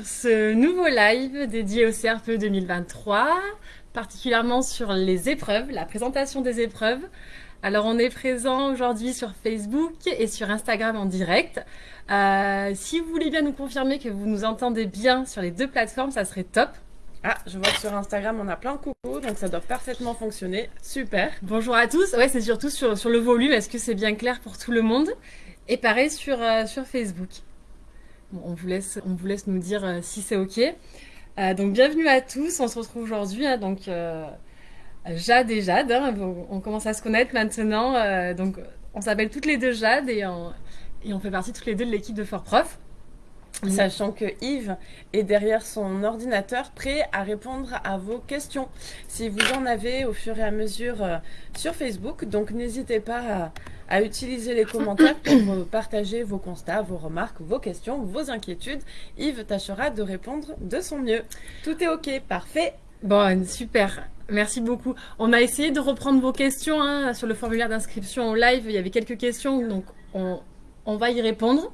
sur ce nouveau live dédié au CRPE 2023, particulièrement sur les épreuves, la présentation des épreuves. Alors on est présent aujourd'hui sur Facebook et sur Instagram en direct. Euh, si vous voulez bien nous confirmer que vous nous entendez bien sur les deux plateformes, ça serait top. Ah, je vois que sur Instagram, on a plein de coucou, donc ça doit parfaitement fonctionner. Super. Bonjour à tous. Ouais, c'est surtout sur, sur, le volume. Est-ce que c'est bien clair pour tout le monde? Et pareil sur, euh, sur Facebook. On, vous laisse, on vous laisse nous dire euh, si c'est OK. Euh, donc, bienvenue à tous. On se retrouve aujourd'hui. Hein, donc, euh, Jade et Jade. Hein, on commence à se connaître maintenant. Donc, on s'appelle toutes les deux Jade et on, fait partie toutes les deux de l'équipe de Fort Prof. Sachant que Yves est derrière son ordinateur prêt à répondre à vos questions. Si vous en avez au fur et à mesure sur Facebook, donc n'hésitez pas à, à, utiliser les commentaires pour partager vos constats, vos remarques, vos questions, vos inquiétudes. Yves tâchera de répondre de son mieux. Tout est OK, parfait. Bon, super. Merci beaucoup. On a essayé de reprendre vos questions hein, sur le formulaire d'inscription au live. Il y avait quelques questions, donc on, va y répondre.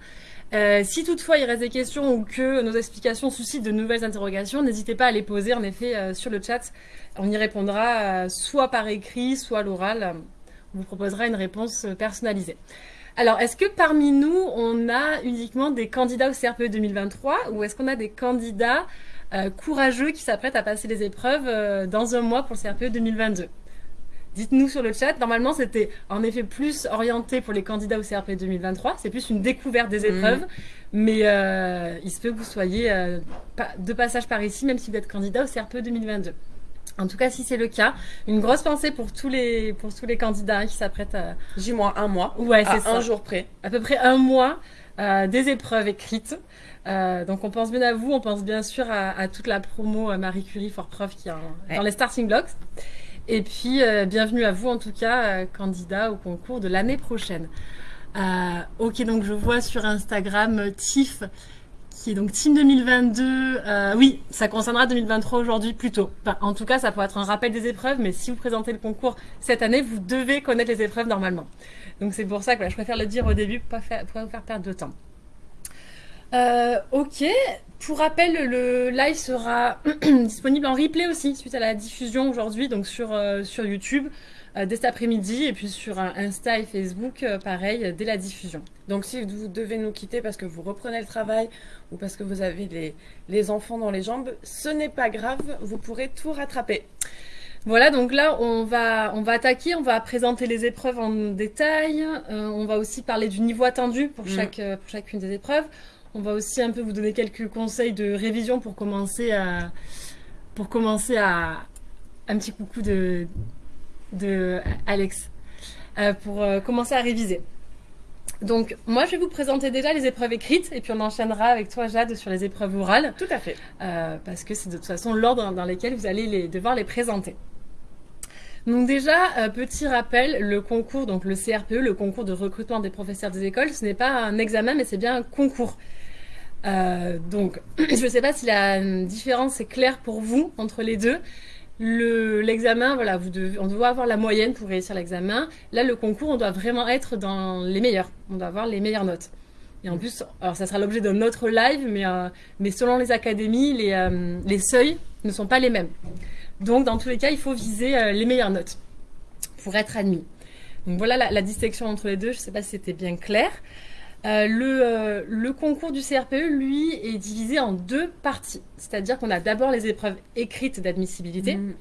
Euh, si toutefois il reste des questions ou que nos explications suscitent de nouvelles interrogations, n'hésitez pas à les poser en effet euh, sur le chat. On y répondra euh, soit par écrit, soit à l'oral. Vous proposera une réponse personnalisée. Alors, est-ce que parmi nous, on a uniquement des candidats au CRPE 2023 ou est-ce qu'on a des candidats euh, courageux qui s'apprêtent à passer les épreuves euh, dans un mois pour le CRPE 2022 Dites-nous sur le chat. Normalement, c'était en effet plus orienté pour les candidats au CRP 2023. C'est plus une découverte des épreuves. Mmh. Mais euh, il se peut que vous soyez euh, de passage par ici, même si vous êtes candidat au CRP 2022. En tout cas, si c'est le cas, une grosse pensée pour tous les, pour tous les candidats qui s'apprêtent à... J-1 un mois. Ouais, c'est ça. un jour près. À peu près un mois euh, des épreuves écrites. Euh, donc on pense bien à vous, on pense bien sûr à, à toute la promo Marie Curie for Prof qui est en, ouais. dans les starting blocks. Et puis, euh, bienvenue à vous en tout cas, euh, candidat au concours de l'année prochaine. Euh, ok, donc je vois sur Instagram euh, TIF, donc Team 2022. oui, ça concernera 2023 aujourd'hui plutôt. En tout cas, ça pourrait être un rappel des épreuves, mais si vous présentez le concours cette année, vous devez connaître les épreuves normalement. Donc c'est pour ça que je préfère le dire au début pour ne pas, vous faire perdre de temps. Euh, ok, pour rappel, le live sera disponible en replay aussi suite à la diffusion aujourd'hui, donc sur, euh, sur YouTube euh, dès cet après-midi et puis sur Insta et Facebook, euh, pareil, dès la diffusion. Donc si vous devez nous quitter parce que vous reprenez le travail ou parce que vous avez les, les enfants dans les jambes, ce n'est pas grave, vous pourrez tout rattraper. Voilà, donc là, on va, on va attaquer, on va présenter les épreuves en détail, on va aussi parler du niveau attendu pour, chaque, mmh. pour chacune des épreuves. On va aussi un peu vous donner quelques conseils de révision pour commencer à, pour commencer à un petit coucou de, de Alex, euh, pour euh, commencer à réviser. Donc, moi, je vais vous présenter déjà les épreuves écrites et puis on enchaînera avec toi, Jade, sur les épreuves orales. Tout à fait. Euh, parce que c'est de toute façon l'ordre dans lequel vous allez les, devoir les présenter. Donc déjà, euh, petit rappel, le concours, donc le CRPE, le concours de recrutement des professeurs des écoles, ce n'est pas un examen, mais c'est bien un concours. Euh, donc, je ne sais pas si la différence est claire pour vous entre les deux. L'examen, le, voilà, vous devez, on doit avoir la moyenne pour réussir l'examen. Là, le concours, on doit vraiment être dans les meilleurs. On doit avoir les meilleures notes. Et en plus, alors ça sera l'objet d'un autre live, mais, euh, mais selon les académies, les, euh, les seuils ne sont pas les mêmes. Donc, dans tous les cas, il faut viser euh, les meilleures notes pour être admis. Donc voilà la, la distinction entre les deux. Je ne sais pas si c'était bien clair. Euh, le, euh, le, concours du CRPE, lui, est divisé en deux parties. C'est-à-dire qu'on a d'abord les épreuves écrites d'admissibilité mmh.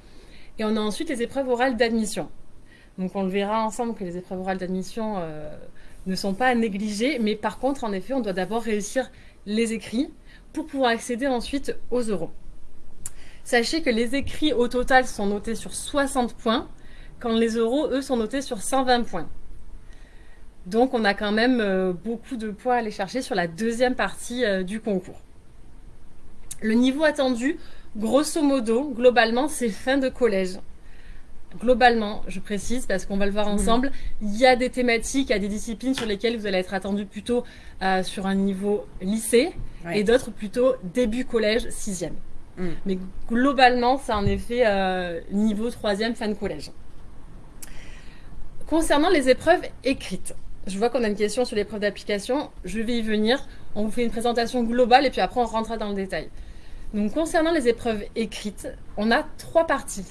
et on a ensuite les épreuves orales d'admission. Donc on le verra ensemble que les épreuves orales d'admission euh, ne sont pas à négliger, mais par contre, en effet, on doit d'abord réussir les écrits pour pouvoir accéder ensuite aux euros. Sachez que les écrits au total sont notés sur 60 points, quand les euros, eux, sont notés sur 120 points. Donc on a quand même euh, beaucoup de poids à aller chercher sur la deuxième partie euh, du concours. Le niveau attendu, grosso modo, globalement, c'est fin de collège. Globalement, je précise, parce qu'on va le voir ensemble, il y a des thématiques, il y a des disciplines sur lesquelles vous allez être attendu plutôt euh, sur un niveau lycée, ouais. et d'autres plutôt début collège, sixième. Mm. Mais globalement, c'est en effet euh, niveau troisième, fin de collège. Concernant les épreuves écrites, je vois qu'on a une question sur l'épreuve d'application. Je vais y venir. On vous fait une présentation globale et puis après on rentrera dans le détail. Donc concernant les épreuves écrites, on a trois parties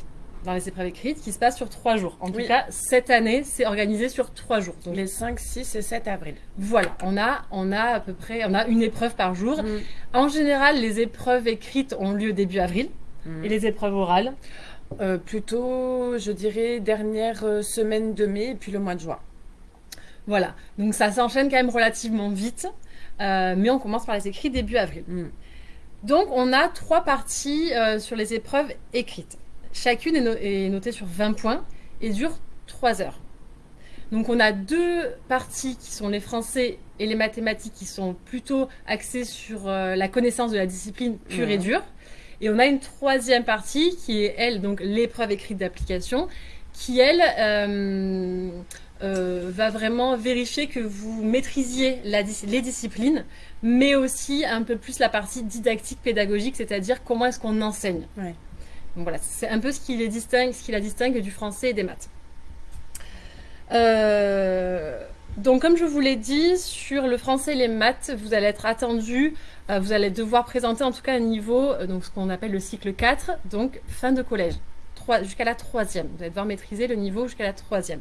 dans les épreuves écrites qui se passent sur trois jours. En tout cas, cette année, c'est organisé sur trois jours. Donc les 5, 6 et 7 avril. Voilà, on a, on a à peu près, on a une épreuve par jour. Mm. En général, les épreuves écrites ont lieu début avril mm. et les épreuves orales euh, Plutôt, je dirais, dernière euh, semaine de mai et puis le mois de juin. Voilà, donc ça s'enchaîne quand même relativement vite, euh, mais on commence par les écrits début avril. Mm. Donc on a trois parties sur les épreuves écrites. Chacune est, notée sur 20 points et dure 3 heures. Donc on a deux parties qui sont les français et les mathématiques qui sont plutôt axées sur euh, la connaissance de la discipline pure et dure. Et on a une troisième partie qui est, elle, donc l'épreuve écrite d'application, qui, elle, euh, euh, va vraiment vérifier que vous maîtrisiez les disciplines, mais aussi un peu plus la partie didactique pédagogique, c'est-à-dire comment est-ce qu'on enseigne. Donc voilà, c'est un peu ce qui, les distingue, ce qui la distingue du français et des maths. Euh, donc comme je vous l'ai dit, sur le français et les maths, vous allez être attendu, euh, vous allez devoir présenter en tout cas un niveau, euh, donc ce qu'on appelle le cycle 4, donc fin de collège, jusqu'à la troisième. Vous allez devoir maîtriser le niveau jusqu'à la troisième.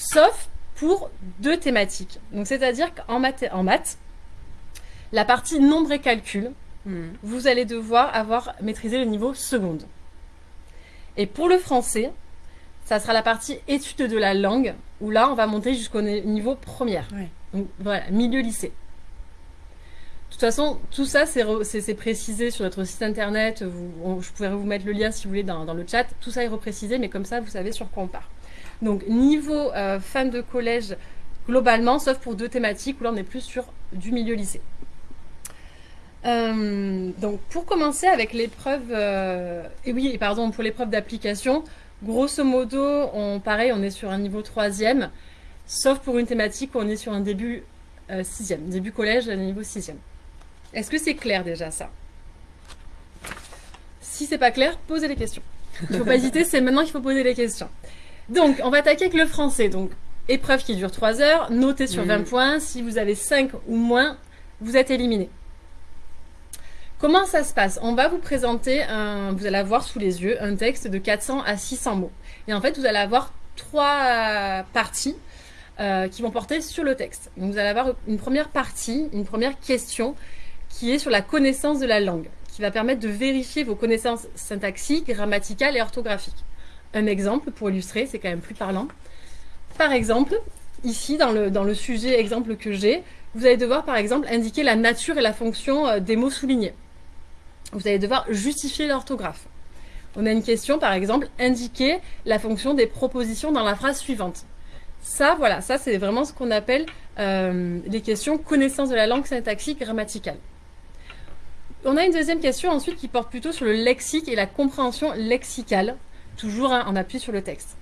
Sauf pour deux thématiques. Donc c'est-à-dire qu'en maths, en maths, la partie nombre et calcul, hmm. vous allez devoir avoir maîtrisé le niveau seconde. Et pour le français, ça sera la partie étude de la langue, où là, on va monter jusqu'au niveau première. Donc voilà, milieu lycée. De toute façon, tout ça, c'est précisé sur notre site internet. je pourrais vous mettre le lien si vous voulez dans, le chat. Tout ça est reprécisé, mais comme ça, vous savez sur quoi on part. Donc, niveau euh, fin de collège, globalement, sauf pour deux thématiques, où là, on est plus sur du milieu lycée. Euh, donc pour commencer avec l'épreuve, euh, et oui, pardon, pour l'épreuve d'application, grosso modo, on, pareil, on est sur un niveau troisième, sauf pour une thématique où on est sur un début sixième, début collège, niveau sixième. Est-ce que c'est clair déjà ça? Si c'est pas clair, posez les questions. Il ne faut pas hésiter, c'est maintenant qu'il faut poser les questions. Donc, on va attaquer avec le français. Donc, épreuve qui dure 3 heures, notée sur 20 points. Si vous avez 5 ou moins, vous êtes éliminé. Comment ça se passe? On va vous présenter, un, vous allez avoir sous les yeux un texte de 400 à 600 mots. Et en fait, vous allez avoir trois parties euh, qui vont porter sur le texte. vous allez avoir une première partie, une première question qui est sur la connaissance de la langue, qui va permettre de vérifier vos connaissances syntaxiques, grammaticales et orthographiques. Un exemple pour illustrer, c'est quand même plus parlant. Par exemple, ici dans le, sujet exemple que j'ai, vous allez devoir par exemple indiquer la nature et la fonction euh, des mots soulignés vous allez devoir justifier l'orthographe. On a une question, par exemple, indiquer la fonction des propositions dans la phrase suivante. Ça, voilà, ça c'est vraiment ce qu'on appelle euh, les questions connaissance de la langue syntaxique grammaticale. On a une deuxième question ensuite qui porte plutôt sur le lexique et la compréhension lexicale, toujours en appui sur le texte.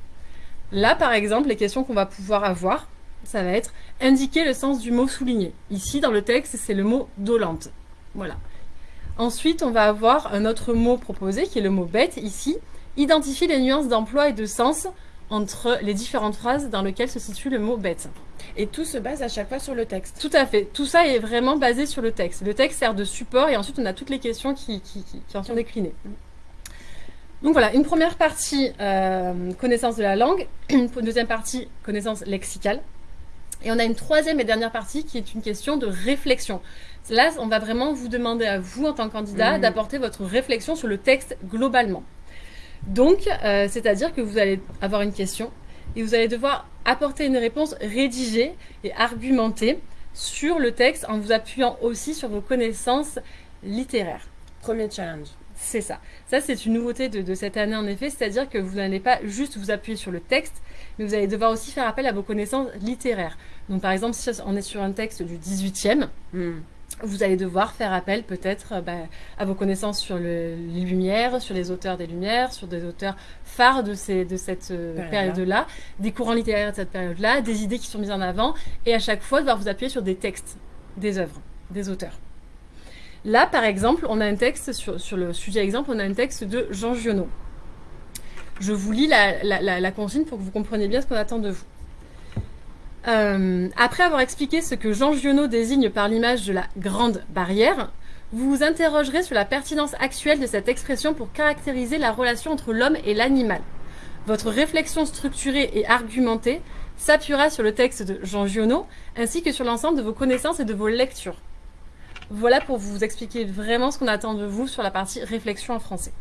Là, par exemple, les questions qu'on va pouvoir avoir, ça va être indiquer le sens du mot souligné. Ici, dans le texte, c'est le mot dolente. Voilà. Ensuite, on va avoir un autre mot proposé qui est le mot bête ici. Identifier les nuances d'emploi et de sens entre les différentes phrases dans lesquelles se situe le mot bête. Et tout se base à chaque fois sur le texte. Tout à fait. Tout ça est vraiment basé sur le texte. Le texte sert de support et ensuite on a toutes les questions qui, en sont déclinées. Donc voilà, une première partie, euh, connaissance de la langue. Une deuxième partie, connaissance lexicale. Et on a une troisième et dernière partie qui est une question de réflexion. Là, on va vraiment vous demander à vous, en tant que candidat, mhm. d'apporter votre réflexion sur le texte globalement. Donc, euh, c'est-à-dire que vous allez avoir une question et vous allez devoir apporter une réponse rédigée et argumentée sur le texte en vous appuyant aussi sur vos connaissances littéraires. Premier challenge. C'est ça. Ça, c'est une nouveauté de, cette année, en effet. C'est-à-dire que vous n'allez pas juste vous appuyer sur le texte, mais vous allez devoir aussi faire appel à vos connaissances littéraires. Donc, par exemple, si on est sur un texte du 18e, vous allez devoir faire appel peut-être euh, bah, à vos connaissances sur les Lumières, sur les auteurs des Lumières, sur des auteurs phares de, ces, de cette euh, période-là, des courants littéraires de cette période-là, des idées qui sont mises en avant, et à chaque fois devoir vous appuyer sur des textes, des œuvres, des auteurs. Là, par exemple, on a un texte, sur, le sujet exemple, on a un texte de Jean Giono. Je vous lis la, la consigne pour que vous compreniez bien ce qu'on attend de vous. Euh, après avoir expliqué ce que Jean Giono désigne par l'image de la grande barrière, vous vous interrogerez sur la pertinence actuelle de cette expression pour caractériser la relation entre l'homme et l'animal. Votre réflexion structurée et argumentée s'appuiera sur le texte de Jean Giono ainsi que sur l'ensemble de vos connaissances et de vos lectures. Voilà pour vous expliquer vraiment ce qu'on attend de vous sur la partie réflexion en français.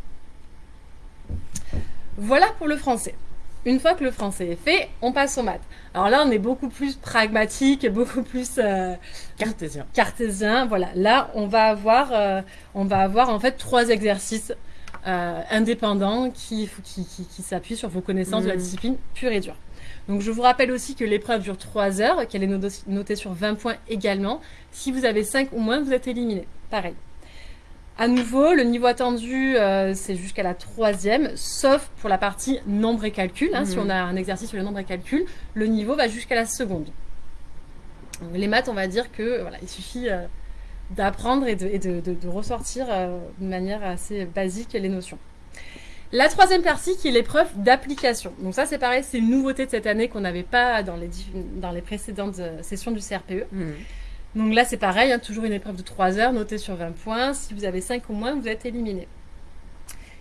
Voilà pour le français. Une fois que le français est fait, on passe aux maths. Alors là, on est beaucoup plus pragmatique, beaucoup plus euh, cartésien. Cartésien, voilà. Là, on va avoir, euh, on va avoir en fait trois exercices euh, indépendants qui, qui, qui, s'appuient sur vos connaissances de la mmh. discipline pure et dure. Donc je vous rappelle aussi que l'épreuve dure 3 heures, qu'elle est notée sur 20 points également. Si vous avez 5 ou moins, vous êtes éliminé. Pareil. À nouveau, le niveau attendu, euh, c'est jusqu'à la troisième, sauf pour la partie nombre et calcul. Hein. Si mhm. on a un exercice sur le nombre et calcul, le niveau va jusqu'à la seconde. les maths, on va dire que voilà, il suffit euh, d'apprendre et, de, ressortir euh, de manière assez basique les notions. La troisième partie qui est l'épreuve d'application. Donc ça c'est pareil, c'est une nouveauté de cette année qu'on n'avait pas dans les, dans les précédentes sessions du CRPE. Mhm. Donc là, c'est pareil, hein, toujours une épreuve de 3 heures, notée sur 20 points. Si vous avez 5 ou moins, vous êtes éliminé.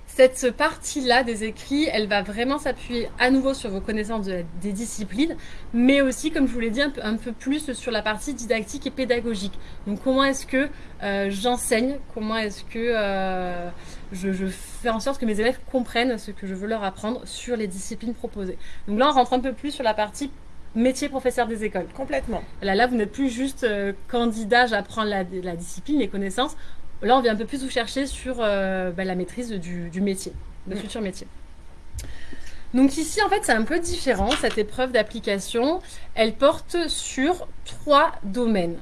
Cette partie-là des écrits, elle va vraiment s'appuyer à nouveau sur vos connaissances des disciplines, mais aussi, comme je vous l'ai dit, un peu, plus sur la partie didactique et pédagogique. Donc comment est-ce que euh, j'enseigne, comment est-ce que euh, je, je, fais en sorte que mes élèves comprennent ce que je veux leur apprendre sur les disciplines proposées. Donc là, on rentre un peu plus sur la partie métier professeur des écoles. Complètement. Là, là vous n'êtes plus juste euh, candidat, j'apprends la, la, discipline, les connaissances. Là, on vient un peu plus vous chercher sur euh, bah, la maîtrise du, métier, le mm. futur métier. Donc ici, en fait, c'est un peu différent, cette épreuve d'application. Elle porte sur trois domaines.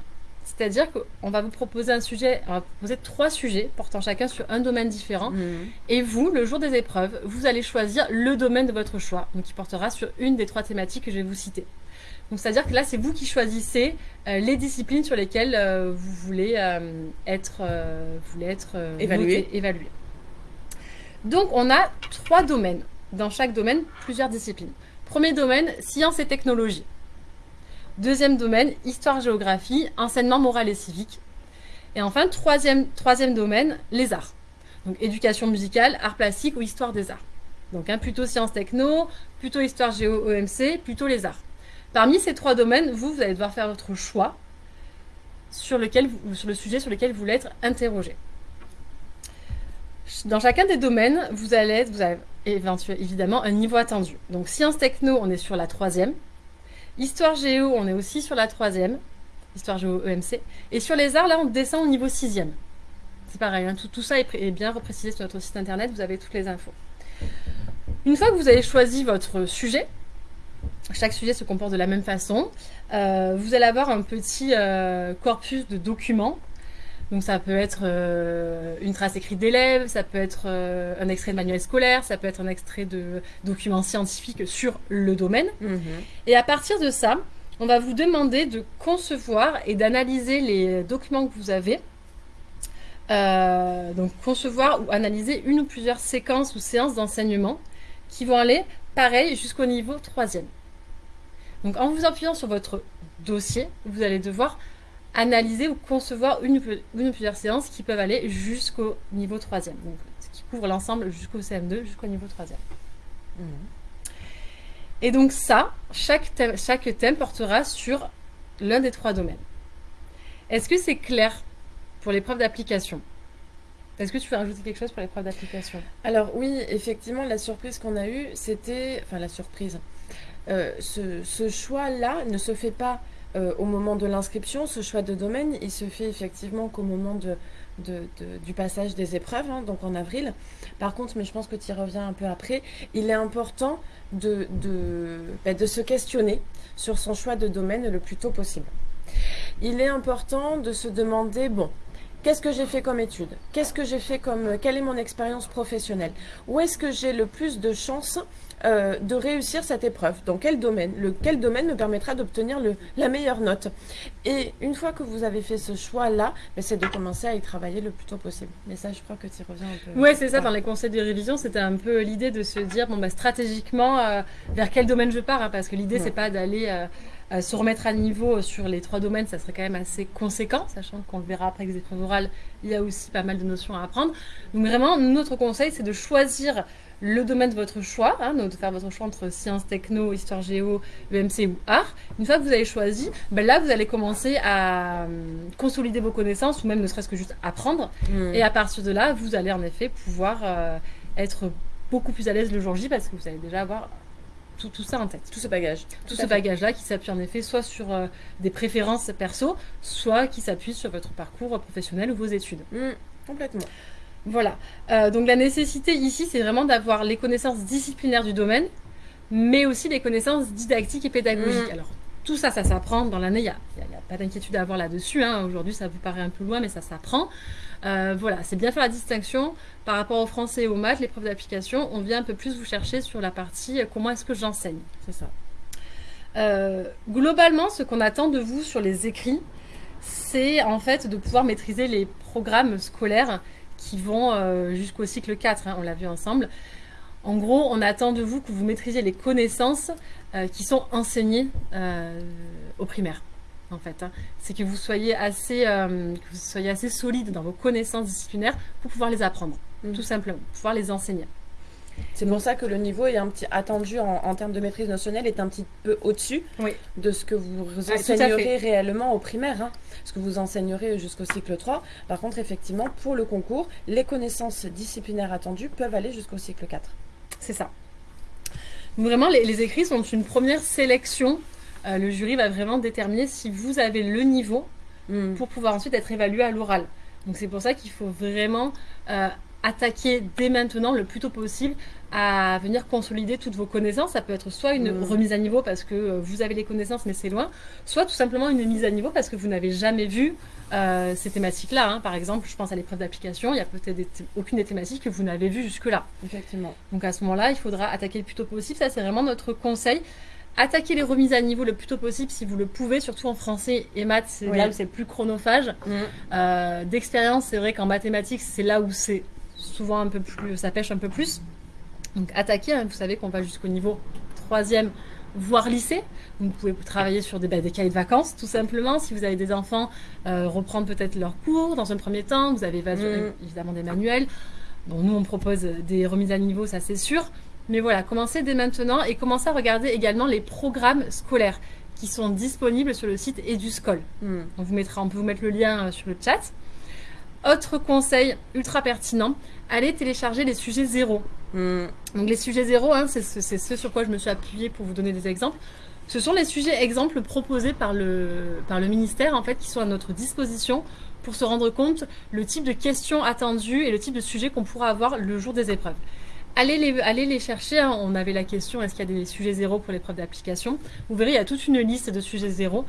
C'est-à-dire qu'on va vous proposer un sujet, on va vous proposer trois sujets portant chacun sur un domaine différent. Mm. Et vous, le jour des épreuves, vous allez choisir le domaine de votre choix, donc qui portera sur une des trois thématiques que je vais vous citer. Donc c'est-à-dire que là, c'est vous qui choisissez euh, les disciplines sur lesquelles euh, vous voulez euh, être, voulez être évalué. évalué. Donc on a trois domaines. Dans chaque domaine, plusieurs disciplines. Premier domaine, sciences et technologies. Deuxième domaine, histoire-géographie, enseignement moral et civique. Et enfin, troisième, domaine, les arts. Donc éducation musicale, art plastique ou histoire des arts. Donc hein, plutôt sciences techno, plutôt histoire géo EMC, plutôt les arts. Parmi ces trois domaines, vous, vous allez devoir faire votre choix sur le sujet sur lequel vous voulez être interrogé. Dans chacun des domaines, vous allez vous avez évidemment un niveau attendu. Donc sciences techno, on est sur la troisième. Histoire géo, on est aussi sur la troisième. Histoire géo EMC. Et sur les arts, là, on descend au niveau sixième. C'est pareil, hein, tout, ça est, est bien reprécisé sur notre site internet, vous avez toutes les infos. Une fois que vous avez choisi votre sujet, chaque sujet se comporte de la même façon. Euh, vous allez avoir un petit euh, corpus de documents. Donc ça peut être euh, une trace écrite d'élèves, ça peut être un extrait de manuel scolaire, ça peut être un extrait de documents scientifiques sur le domaine. Mhm. Et à partir de ça, on va vous demander de concevoir et d'analyser les documents que vous avez. donc concevoir ou analyser une ou plusieurs séquences ou séances d'enseignement qui vont aller pareil jusqu'au niveau troisième. Donc en vous appuyant sur votre dossier, vous allez devoir analyser ou concevoir une, ou plusieurs séances qui peuvent aller jusqu'au niveau 3e. Donc, ce qui couvre l'ensemble jusqu'au CM2, jusqu'au niveau 3e. Mhm. Et donc ça, chaque thème, chaque thème portera sur l'un des trois domaines. Est-ce que c'est clair pour l'épreuve d'application? Est-ce que tu veux rajouter quelque chose pour l'épreuve d'application? Alors oui, effectivement, la surprise qu'on a eue, c'était... Enfin, la surprise. Euh, ce, choix-là ne se fait pas euh, au moment de l'inscription, ce choix de domaine, il se fait effectivement qu'au moment du passage des épreuves, hein, donc en avril. Par contre, mais je pense que tu y reviens un peu après, il est important bah, de se questionner sur son choix de domaine le plus tôt possible. Il est important de se demander, bon, Qu'est-ce que j'ai fait comme étude? Qu'est-ce que j'ai fait comme... Quelle est mon expérience professionnelle? Où est-ce que j'ai le plus de chances euh, de réussir cette épreuve Dans quel domaine? Le, Quel domaine me permettra d'obtenir la meilleure note? Et une fois que vous avez fait ce choix-là, ben, c'est de commencer à y travailler le plus tôt possible. Mais ça, je crois que tu y reviens un peu. Oui, c'est ça. Dans les conseils de révision, c'était un peu l'idée de se dire, bon, bah, stratégiquement, euh, vers quel domaine je pars hein, Parce que l'idée, c'est pas d'aller... Euh, Euh, se remettre à niveau sur les trois domaines, ça serait quand même assez conséquent, sachant qu'on le verra après les épreuves orales, il y a aussi pas mal de notions à apprendre. Donc vraiment, notre conseil, c'est de choisir le domaine de votre choix, hein, donc de faire votre choix entre sciences, techno, histoire géo, EMC ou art. Une fois que vous avez choisi, ben là, vous allez commencer à euh, consolider vos connaissances, ou même ne serait-ce que juste apprendre. Mm. Et à partir de là, vous allez en effet pouvoir euh, être beaucoup plus à l'aise le jour J, parce que vous allez déjà avoir tout, tout, ça en tête. Tout ce bagage. Tout, ce bagage-là qui s'appuie en effet soit sur euh, des préférences perso, soit qui s'appuie sur votre parcours professionnel ou vos études. Mmh, complètement. Voilà. Euh, donc la nécessité ici, c'est vraiment d'avoir les connaissances disciplinaires du domaine, mais aussi les connaissances didactiques et pédagogiques. Mmh. Alors tout ça, ça s'apprend dans l'année. Il n'y a, pas d'inquiétude à avoir là-dessus. Hein. Aujourd'hui, ça vous paraît un peu loin, mais ça s'apprend. Euh, voilà, c'est bien faire la distinction par rapport au français et aux maths, les l'épreuve d'application. On vient un peu plus vous chercher sur la partie euh, comment est-ce que j'enseigne. C'est ça. Euh, globalement, ce qu'on attend de vous sur les écrits, c'est en fait de pouvoir maîtriser les programmes scolaires qui vont jusqu'au cycle 4, hein, on l'a vu ensemble. En gros, on attend de vous que vous maîtrisiez les connaissances qui sont enseignées au primaire en fait. Hein. C'est que vous soyez assez, euh, que vous soyez assez solide dans vos connaissances disciplinaires pour pouvoir les apprendre, mm. tout simplement, pour pouvoir les enseigner. C'est pour ça que le niveau est un petit attendu en, termes de maîtrise notionnelle est un petit peu au-dessus de ce que vous enseignerez réellement au primaire, hein. ce que vous enseignerez jusqu'au cycle 3. Par contre, effectivement, pour le concours, les connaissances disciplinaires attendues peuvent aller jusqu'au cycle 4. C'est ça. Vraiment, les, les, écrits sont une première sélection euh, le jury va vraiment déterminer si vous avez le niveau hmm. pour pouvoir ensuite être évalué à l'oral. Donc c'est pour ça qu'il faut vraiment euh, attaquer dès maintenant, le plus tôt possible, à venir consolider toutes vos connaissances. Ça peut être soit une hmm. remise à niveau parce que euh, vous avez les connaissances mais c'est loin, soit tout simplement une mise à niveau parce que vous n'avez jamais vu ces thématiques-là. Hein. Par exemple, je pense à l'épreuve d'application, il n'y a peut-être aucune des thématiques que vous n'avez vues jusque-là. Effectivement. Donc à ce moment-là, il faudra attaquer le plus tôt possible. Ça, c'est vraiment notre conseil. Attaquez les remises à niveau le plus tôt possible si vous le pouvez, surtout en français et maths, c'est là où c'est le plus chronophage. Mm. Euh, d'expérience, c'est vrai qu'en mathématiques, c'est là où c'est souvent un peu plus, ça pêche un peu plus. Donc attaquez, hein, vous savez qu'on va jusqu'au niveau troisième, voire lycée. Vous pouvez travailler sur des, bah, des cahiers de vacances, tout simplement. Si vous avez des enfants, euh, reprendre peut-être leurs cours dans un premier temps. Vous avez mm. évidemment des manuels. Bon, nous, on propose des remises à niveau, ça c'est sûr. Mais voilà, commencez dès maintenant et commencez à regarder également les programmes scolaires qui sont disponibles sur le site EduScol. Hmm. On, vous mettra, on peut vous mettre le lien euh, sur le chat. Autre conseil ultra pertinent, allez télécharger les sujets zéro. Hmm. Donc les sujets zéro, hein, c'est ce sur quoi je me suis appuyée pour vous donner des exemples. Ce sont les sujets exemples proposés par le, par le ministère en fait qui sont à notre disposition pour se rendre compte le type de questions attendues et le type de sujet qu'on pourra avoir le jour des épreuves. Allez les, allez les chercher. Hein. On avait la question est-ce qu'il y a des sujets zéro pour l'épreuve d'application? Vous verrez, il y a toute une liste de sujets zéro.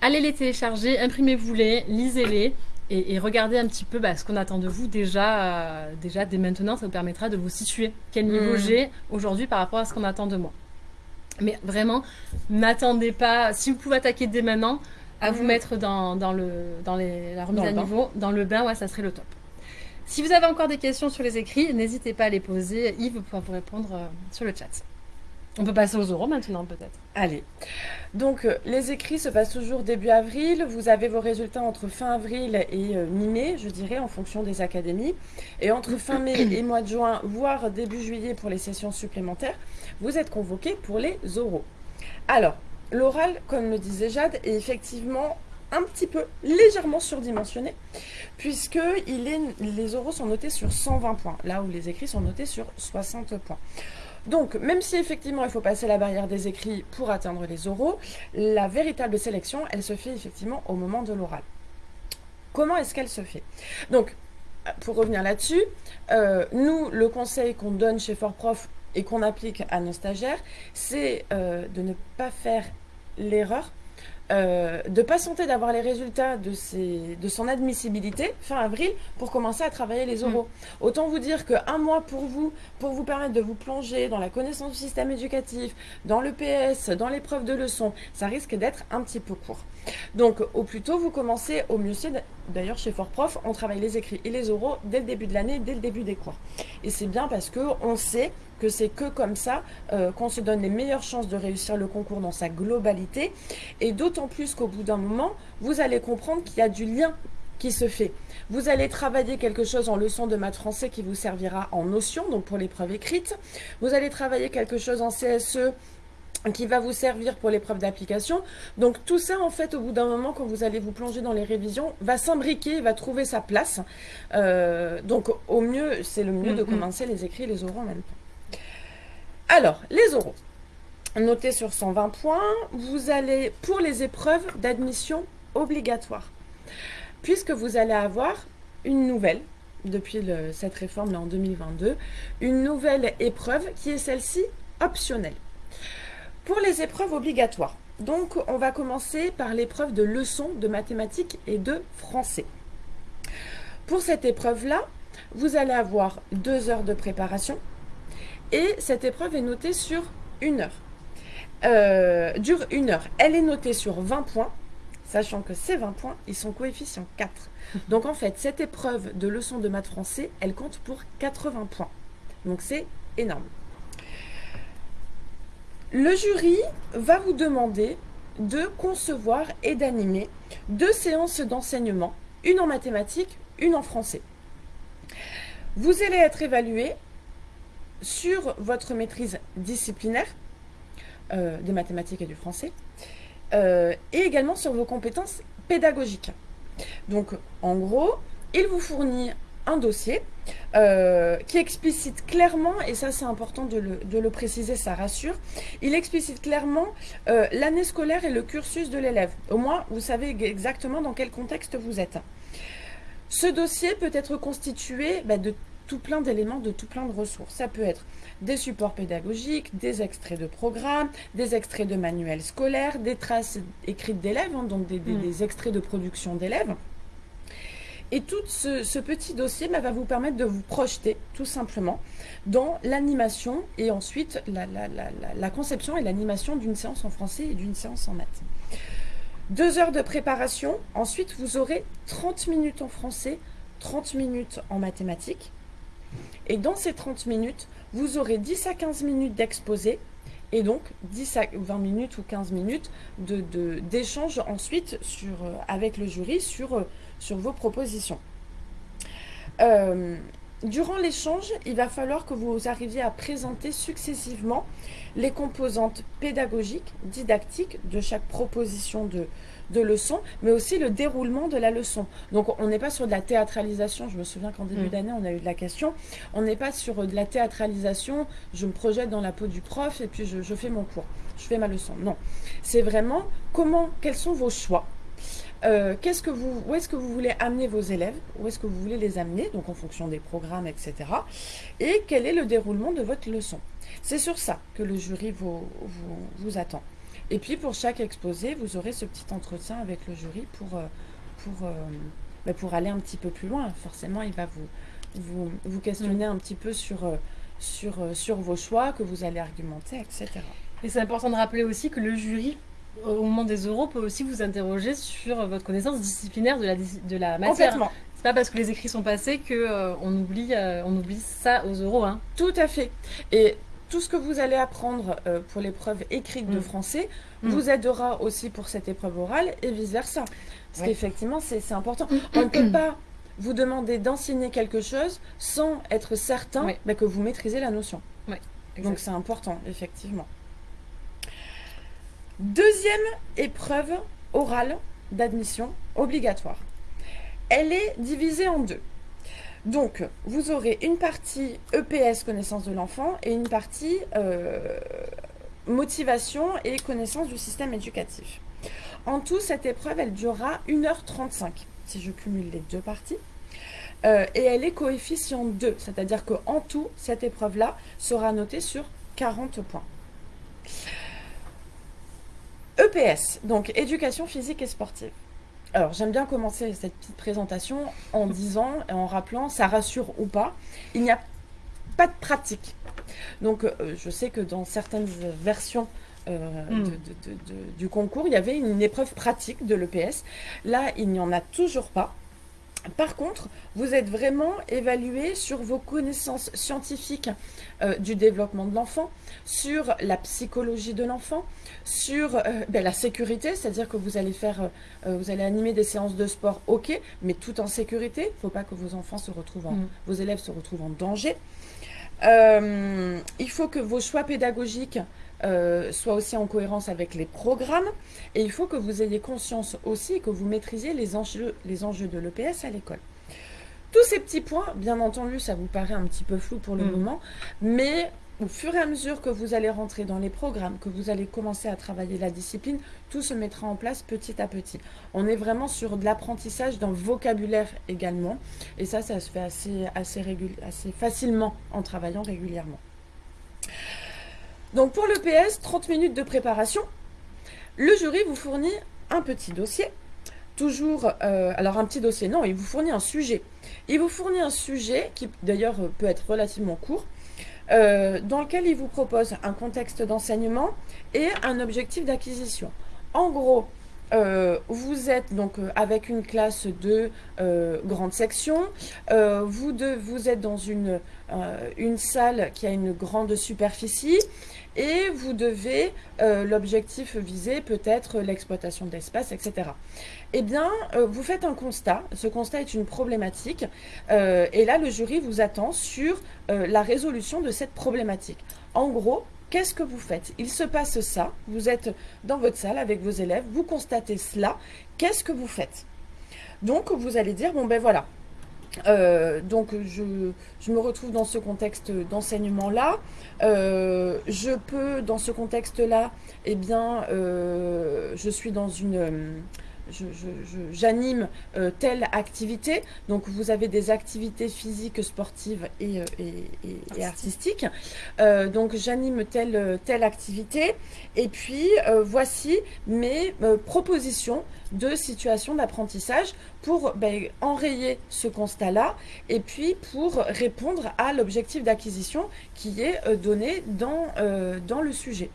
Allez les télécharger, imprimez-vous-les, lisez-les et, regardez un petit peu bah, ce qu'on attend de vous déjà, euh, déjà dès maintenant. Ça vous permettra de vous situer quel niveau mmh. j'ai aujourd'hui par rapport à ce qu'on attend de moi. Mais vraiment, n'attendez pas. Si vous pouvez attaquer dès maintenant, à vous mmh. mettre dans, le, dans les, la remise à niveau, dans le bain, ouais, ça serait le top. Si vous avez encore des questions sur les écrits, n'hésitez pas à les poser. Yves pourra vous répondre euh, sur le chat. On peut passer aux oraux maintenant peut-être. Allez. Donc euh, les écrits se passent toujours début avril. Vous avez vos résultats entre fin avril et euh, mi-mai, je dirais, en fonction des académies. Et entre fin mai et mois de juin, voire début juillet pour les sessions supplémentaires, vous êtes convoqués pour les oraux. Alors, l'oral, comme le disait Jade, est effectivement un petit peu légèrement surdimensionné, puisque les oraux sont notés sur 120 points, là où les écrits sont notés sur 60 points. Donc, même si effectivement il faut passer la barrière des écrits pour atteindre les oraux, la véritable sélection, elle se fait effectivement au moment de l'oral. Comment est-ce qu'elle se fait? Donc, pour revenir là-dessus, euh, nous, le conseil qu'on donne chez Fort Prof et qu'on applique à nos stagiaires, c'est euh, de ne pas faire l'erreur euh, de patienter d'avoir les résultats de, de son admissibilité fin avril pour commencer à travailler les oraux. Mm. Autant vous dire qu'un mois pour vous, pour vous permettre de vous plonger dans la connaissance du système éducatif, dans le PS, dans l'épreuve de leçon, ça risque d'être un petit peu court. Donc au plus tôt vous commencez, au mieux c'est, d'ailleurs chez Fort Prof, on travaille les écrits et les oraux dès le début de l'année, dès le début des cours. Et c'est bien parce qu'on sait que c'est que comme ça euh, qu'on se donne les meilleures chances de réussir le concours dans sa globalité. Et d'autant plus qu'au bout d'un moment, vous allez comprendre qu'il y a du lien qui se fait. Vous allez travailler quelque chose en leçon de maths français qui vous servira en notion, donc pour l'épreuve écrite. Vous allez travailler quelque chose en CSE qui va vous servir pour l'épreuve d'application. Donc tout ça, en fait, au bout d'un moment, quand vous allez vous plonger dans les révisions, va s'imbriquer, va trouver sa place. Euh, donc au mieux, c'est le mieux de mm-hmm. commencer les écrits et les oraux en même temps. Alors, les oraux. Notez sur 120 points, vous allez, pour les épreuves d'admission obligatoires, puisque vous allez avoir une nouvelle, depuis cette réforme-là en 2022, une nouvelle épreuve qui est celle-ci optionnelle. Pour les épreuves obligatoires, donc on va commencer par l'épreuve de leçons de mathématiques et de français. Pour cette épreuve-là, vous allez avoir deux heures de préparation et cette épreuve est notée sur une heure. Euh, dure une heure. Elle est notée sur 20 points, sachant que ces 20 points, ils sont coefficient 4. Donc en fait, cette épreuve de leçon de maths français, elle compte pour 80 points. Donc c'est énorme. Le jury va vous demander de concevoir et d'animer deux séances d'enseignement, une en mathématiques, une en français. Vous allez être évalué sur votre maîtrise disciplinaire euh, des mathématiques et du français, euh, et également sur vos compétences pédagogiques. Donc, en gros, il vous fournit un dossier euh, qui explicite clairement, et ça c'est important de le, préciser, ça rassure, il explicite clairement l'année scolaire et le cursus de l'élève. Au moins, vous savez exactement dans quel contexte vous êtes. Ce dossier peut être constitué bah, de tout plein d'éléments, de tout plein de ressources. Ça peut être des supports pédagogiques, des extraits de programmes, des extraits de manuels scolaires, des traces écrites d'élèves, hein, donc des mm. extraits de production d'élèves. Et tout ce, petit dossier bah, va vous permettre de vous projeter tout simplement dans l'animation et ensuite la, conception et l'animation d'une séance en français et d'une séance en maths. Deux heures de préparation, ensuite vous aurez 30 minutes en français, 30 minutes en mathématiques. Et dans ces 30 minutes, vous aurez 10 à 15 minutes d'exposé et donc 10 à 20 minutes ou 15 minutes d'échange ensuite euh, avec le jury sur euh, vos propositions. Euh, durant l'échange, il va falloir que vous arriviez à présenter successivement les composantes pédagogiques, didactiques de chaque proposition de, de leçon, mais aussi le déroulement de la leçon. Donc on n'est pas sur de la théâtralisation, je me souviens qu'en début mm. d'année on a eu de la question, on n'est pas sur de la théâtralisation, je me projette dans la peau du prof et puis je, je fais mon cours, je fais ma leçon. Non, c'est vraiment comment, quels sont vos choix? Euh, qu'est-ce que vous, où est-ce que vous voulez amener vos élèves? Où est-ce que vous voulez les amener? Donc en fonction des programmes, etc. Et quel est le déroulement de votre leçon? C'est sur ça que le jury vous, vous, attend. Et puis pour chaque exposé, vous aurez ce petit entretien avec le jury pour, euh, pour, euh, bah, pour aller un petit peu plus loin. Forcément, il va vous, vous, vous questionner un petit peu sur, sur, sur vos choix, que vous allez argumenter, etc. Et c'est important de rappeler aussi que le jury au moment des euros, peut aussi vous interroger sur votre connaissance disciplinaire de la, de la matière. C'est pas parce que les écrits sont passés qu'on euh, on oublie, euh, on oublie ça aux euros. Hein. Tout à fait. Et tout ce que vous allez apprendre euh, pour l'épreuve écrite de mm. français mm. vous aidera aussi pour cette épreuve orale et vice-versa. Parce qu'effectivement, c'est important. On ne peut pas vous demander d'enseigner quelque chose sans être certain bah, que vous maîtrisez la notion. Donc c'est important, effectivement. Deuxième épreuve orale d'admission obligatoire. Elle est divisée en deux. Donc, vous aurez une partie EPS, connaissance de l'enfant, et une partie euh, motivation et connaissance du système éducatif. En tout, cette épreuve, elle durera 1h35, si je cumule les deux parties. Euh, et elle est coefficient 2, c'est-à-dire qu'en tout, cette épreuve-là sera notée sur 40 points. EPS, donc éducation physique et sportive. Alors, j'aime bien commencer cette petite présentation en disant et en rappelant, ça rassure ou pas, il n'y a pas de pratique. Donc, euh, je sais que dans certaines versions euh, hmm. du concours, il y avait une épreuve pratique de l'EPS. Là, il n'y en a toujours pas. Par contre, vous êtes vraiment évalué sur vos connaissances scientifiques euh, du développement de l'enfant, sur la psychologie de l'enfant, sur euh, ben, la sécurité, c'est-à-dire que vous allez faire, euh, vous allez animer des séances de sport, ok, mais tout en sécurité. Il ne faut pas que vos enfants se retrouvent, mm. vos élèves se retrouvent en danger. il faut que vos choix pédagogiques soient aussi en cohérence avec les programmes. Et il faut que vous ayez conscience aussi que vous maîtrisiez les enjeux, les enjeux de l'EPS à l'école. Tous ces petits points, bien entendu, ça vous paraît un petit peu flou pour le mm. moment, mais au fur et à mesure que vous allez rentrer dans les programmes, que vous allez commencer à travailler la discipline, tout se mettra en place petit à petit. On est vraiment sur de l'apprentissage d'un vocabulaire également. Et ça, ça se fait assez, assez, assez facilement en travaillant régulièrement. Donc pour le PS, 30 minutes de préparation. Le jury vous fournit un petit dossier. Toujours, euh, alors un petit dossier, non, il vous fournit un sujet. Il vous fournit un sujet qui d'ailleurs peut être relativement court, euh, dans lequel il vous propose un contexte d'enseignement et un objectif d'acquisition. En gros, euh, vous êtes donc avec une classe de grande section, vous, vous êtes dans une, une salle qui a une grande superficie, et vous devez, euh, l'objectif visé peut être l'exploitation d'espace, etc. Eh bien, euh, vous faites un constat, ce constat est une problématique, euh, et là le jury vous attend sur la résolution de cette problématique. En gros, qu'est-ce que vous faites? Il se passe ça, vous êtes dans votre salle avec vos élèves, vous constatez cela, qu'est-ce que vous faites? Donc vous allez dire, bon ben voilà, euh, donc je, me retrouve dans ce contexte d'enseignement-là. Euh, je peux, dans ce contexte-là, eh bien, euh, je suis dans une j'anime euh, telle activité. Donc vous avez des activités physiques, sportives et, euh, artistiques. Euh, donc j'anime telle, telle activité. Et puis voici mes propositions de situation d'apprentissage pour ben, enrayer ce constat-là et puis pour répondre à l'objectif d'acquisition qui est donné dans, dans le sujet.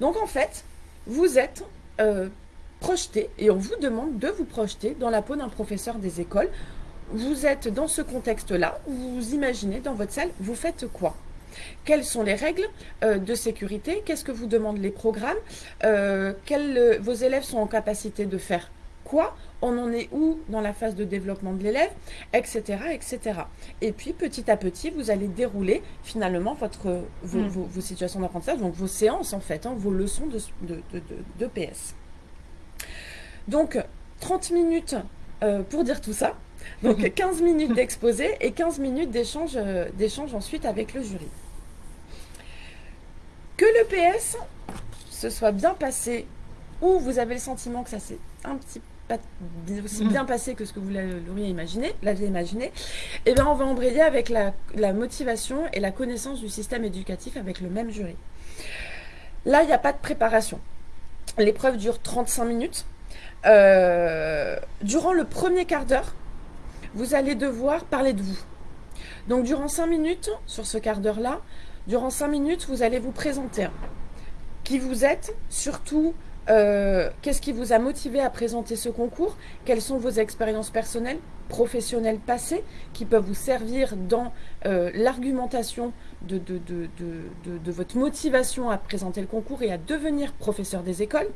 Donc en fait, vous êtes projeter, et on vous demande de vous projeter dans la peau d'un professeur des écoles. Vous êtes dans ce contexte-là, vous imaginez dans votre salle, vous faites quoi? Quelles sont les règles euh, de sécurité? Qu'est-ce que vous demandent les programmes? Euh, quels, Vos élèves sont en capacité de faire quoi? On en est où dans la phase de développement de l'élève? Etc. etc. Et puis, petit à petit, vous allez dérouler finalement votre, vos, mm. situations d'apprentissage, donc vos séances en fait, hein, vos leçons de, de, de, de PS. Donc, 30 minutes euh, pour dire tout ça. Donc, 15 minutes d'exposé et 15 minutes euh, d'échange ensuite avec le jury. Que le PS se soit bien passé ou vous avez le sentiment que ça s'est un petit pas aussi bien passé que ce que vous l'auriez imaginé, l'aviez imaginé, eh bien on va embrayer avec la, la, motivation et la connaissance du système éducatif avec le même jury. Là, il n'y a pas de préparation. L'épreuve dure 35 minutes. Euh, durant le premier quart d'heure, vous allez devoir parler de vous. Donc durant cinq minutes, sur ce quart d'heure-là, durant cinq minutes, vous allez vous présenter. Qui vous êtes, surtout euh, qu'est-ce qui vous a motivé à présenter ce concours Quelles sont vos expériences personnelles, professionnelles passées qui peuvent vous servir dans euh, l'argumentation de, votre motivation à présenter le concours et à devenir professeur des écoles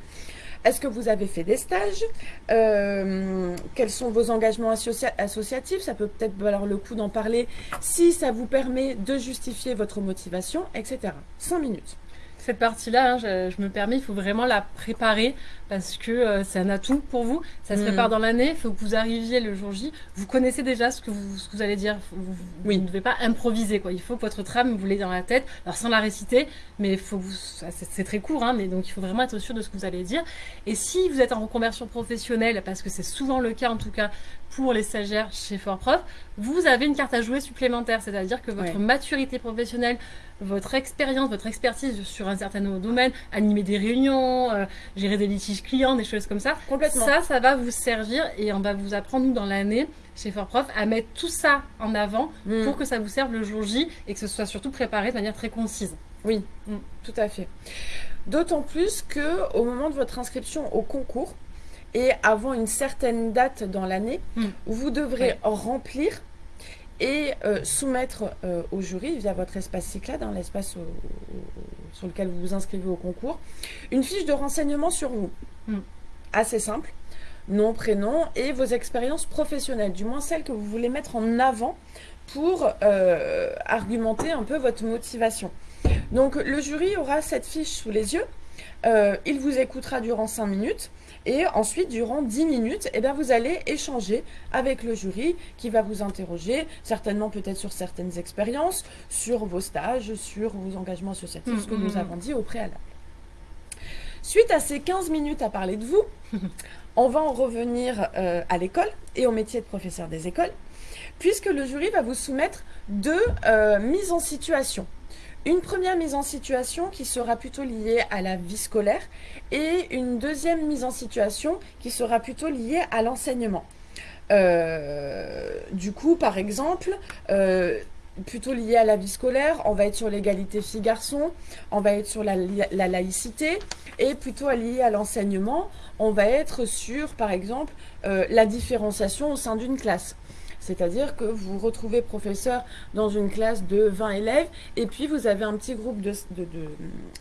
est-ce que vous avez fait des stages euh, Quels sont vos engagements associatifs? Ça peut peut-être valoir le coup d'en parler si ça vous permet de justifier votre motivation, etc. 5 minutes. Cette partie-là, hein, je, me permets, il faut vraiment la préparer parce que euh, c'est un atout pour vous. Ça se mm. prépare dans l'année, il faut que vous arriviez le jour J. Vous connaissez déjà ce que vous, ce que vous allez dire. Vous, oui. ne devez pas improviser. Quoi. Il faut que votre trame, vous l'ayez dans la tête. Alors sans la réciter, mais faut vous, c'est très court, hein, mais donc il faut vraiment être sûr de ce que vous allez dire. Et si vous êtes en reconversion professionnelle, parce que c'est souvent le cas en tout cas pour les stagiaires chez Fort Prof, vous avez une carte à jouer supplémentaire, c'est-à-dire que votre maturité professionnelle, votre expérience, votre expertise sur un certain domaine, animer des réunions, euh, gérer des litiges clients, des choses comme ça, ça, ça va vous servir et on va vous apprendre, nous, dans l'année, chez Fort Prof, à mettre tout ça en avant mm. pour que ça vous serve le jour J et que ce soit surtout préparé de manière très concise. Oui, tout à fait. D'autant plus que au moment de votre inscription au concours, et avant une certaine date dans l'année, Mm. vous devrez remplir et euh, soumettre euh, au jury via votre espace Cyclade, hein, l'espace sur lequel vous vous inscrivez au concours, une fiche de renseignement sur vous. Mm. Assez simple. Nom, prénom et vos expériences professionnelles, du moins celles que vous voulez mettre en avant pour euh, argumenter un peu votre motivation. Donc le jury aura cette fiche sous les yeux, il vous écoutera durant 5 minutes et ensuite durant 10 minutes, eh bien, vous allez échanger avec le jury qui va vous interroger, certainement peut-être sur certaines expériences, sur vos stages, sur vos engagements associatifs, Mm, ce que mm, nous mm. avons dit au préalable. Suite à ces 15 minutes à parler de vous, on va en revenir euh, à l'école et au métier de professeur des écoles, puisque le jury va vous soumettre deux euh, mises en situation. Une première mise en situation qui sera plutôt liée à la vie scolaire et une deuxième mise en situation qui sera plutôt liée à l'enseignement. Euh, du coup, par exemple, euh, plutôt lié à la vie scolaire, on va être sur l'égalité filles-garçons, on va être sur la, la laïcité, et plutôt lié à l'enseignement, on va être sur, par exemple, euh, la différenciation au sein d'une classe. C'est-à-dire que vous vous retrouvez professeur dans une classe de 20 élèves et puis vous avez un petit groupe de- de- de-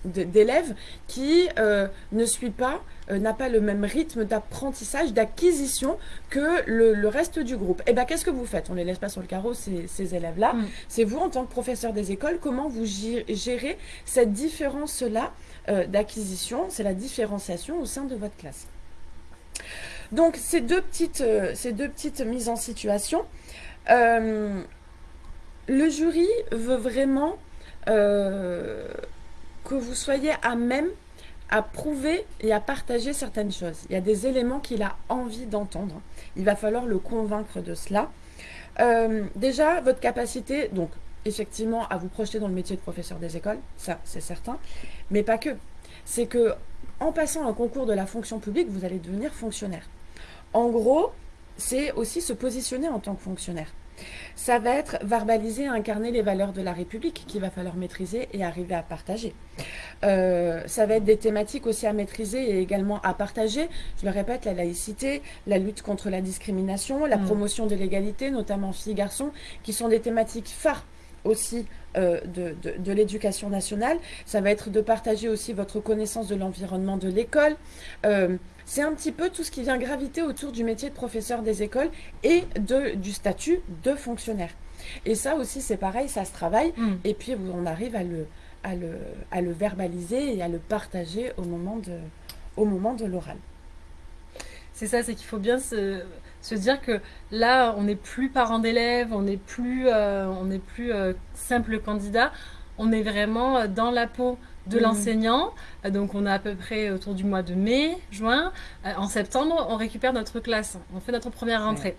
de- d'élèves qui euh, ne suit pas, euh, n'a pas le même rythme d'apprentissage, d'acquisition que le, le reste du groupe. Et bien qu'est-ce que vous faites? On les laisse pas sur le carreau, ces, ces élèves-là. Mm. C'est vous, en tant que professeur des écoles, comment vous gé- gérez cette différence-là euh, d'acquisition, c'est la différenciation au sein de votre classe. Donc ces deux petites, euh, ces deux petites mises en situation, euh, le jury veut vraiment euh, que vous soyez à même à prouver et à partager certaines choses. Il y a des éléments qu'il a envie d'entendre. Il va falloir le convaincre de cela. Déjà, votre capacité, donc effectivement, à vous projeter dans le métier de professeur des écoles, ça c'est certain, mais pas que. C'est que en passant un concours de la fonction publique, vous allez devenir fonctionnaire. En gros, c'est aussi se positionner en tant que fonctionnaire. Ça va être verbaliser incarner les valeurs de la République qu'il va falloir maîtriser et arriver à partager. Euh, ça va être des thématiques aussi à maîtriser et également à partager. Je le répète, la laïcité, la lutte contre la discrimination, la Mm. promotion de l'égalité, notamment filles-garçons, qui sont des thématiques phares aussi euh, de, de- de l'éducation nationale. Ça va être de partager aussi votre connaissance de l'environnement de l'école. Euh, c'est un petit peu tout ce qui vient graviter autour du métier de professeur des écoles et de, du statut de fonctionnaire. Et ça aussi, c'est pareil, ça se travaille. Mm. Et puis, on arrive à le, à le, à le verbaliser et à le partager au moment de, au moment de l'oral. C'est ça, c'est qu'il faut bien se, se dire que là, on n'est plus parent d'élèves, on n'est plus, euh, on n'est plus euh, simple candidat, on est vraiment euh, dans la peau de Mhm. l'enseignant. Donc, on a à peu près autour du mois de mai, juin. En septembre, on récupère notre classe, on fait notre première rentrée.